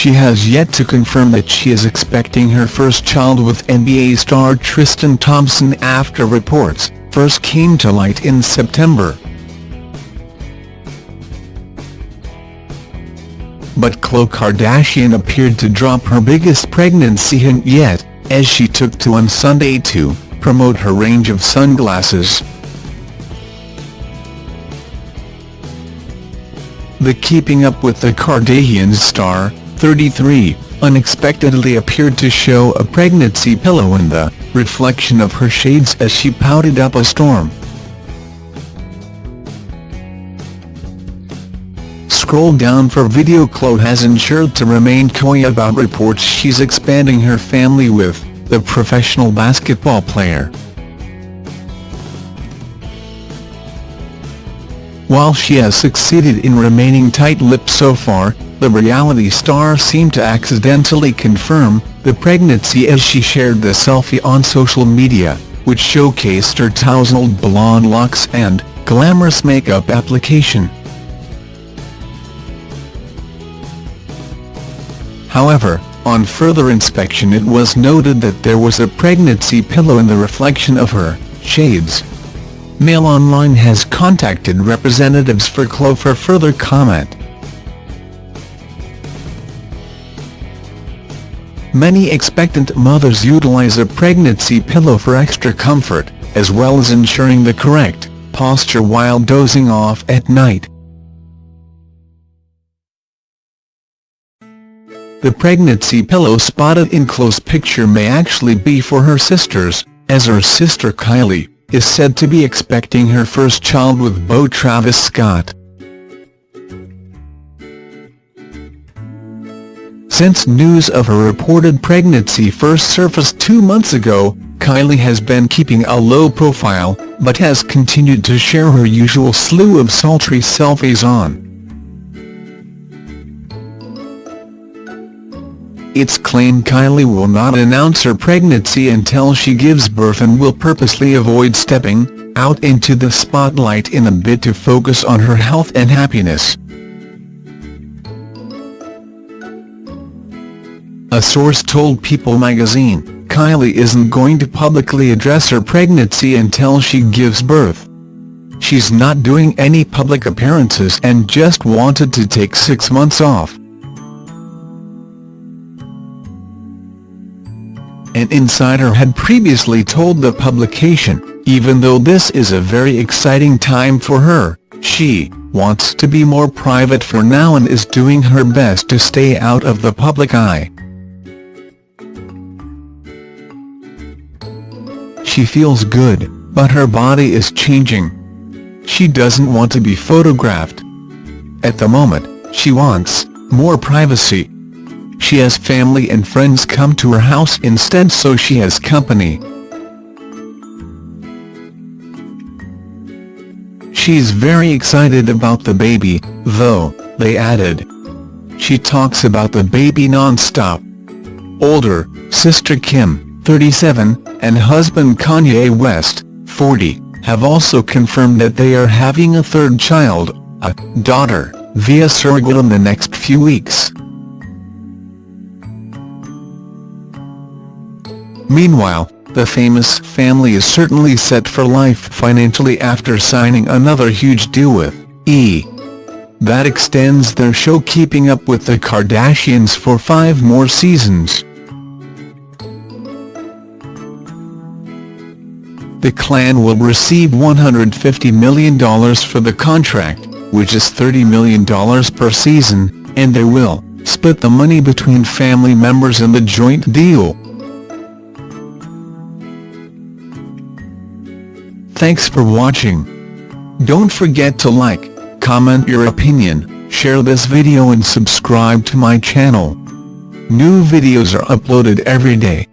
she has yet to confirm that she is expecting her first child with NBA star Tristan Thompson after reports first came to light in September. But Khloe Kardashian appeared to drop her biggest pregnancy hint yet, as she took to on Sunday to promote her range of sunglasses. The Keeping Up with the Kardashians star, 33, unexpectedly appeared to show a pregnancy pillow in the reflection of her shades as she pouted up a storm. Scroll down for video Khloe has ensured to remain coy about reports she's expanding her family with the professional basketball player. While she has succeeded in remaining tight-lipped so far, the reality star seemed to accidentally confirm the pregnancy as she shared the selfie on social media, which showcased her tousled blonde locks and glamorous makeup application. However, on further inspection it was noted that there was a pregnancy pillow in the reflection of her shades. Mail Online has contacted representatives for Khloe for further comment. Many expectant mothers utilize a pregnancy pillow for extra comfort, as well as ensuring the correct posture while dozing off at night. The pregnancy pillow spotted in Khloe's picture may actually be for her sisters, as her sister Kylie is said to be expecting her first child with beau Travis Scott. Since news of her reported pregnancy first surfaced two months ago, Kylie has been keeping a low profile, but has continued to share her usual slew of sultry selfies on It's claimed Kylie will not announce her pregnancy until she gives birth and will purposely avoid stepping out into the spotlight in a bid to focus on her health and happiness. A source told People magazine, Kylie isn't going to publicly address her pregnancy until she gives birth. She's not doing any public appearances and just wanted to take six months off. An insider had previously told the publication, even though this is a very exciting time for her, she wants to be more private for now and is doing her best to stay out of the public eye. She feels good, but her body is changing. She doesn't want to be photographed. At the moment, she wants more privacy. She has family and friends come to her house instead so she has company. She's very excited about the baby, though, they added. She talks about the baby non-stop. Older, sister Kim, 37, and husband Kanye West, 40, have also confirmed that they are having a third child, a daughter, via surrogate in the next few weeks. Meanwhile, the famous family is certainly set for life financially after signing another huge deal with E! That extends their show Keeping Up with the Kardashians for five more seasons. The clan will receive $150 million for the contract, which is $30 million per season, and they will split the money between family members in the joint deal. Thanks for watching. Don't forget to like, comment your opinion, share this video and subscribe to my channel. New videos are uploaded every day.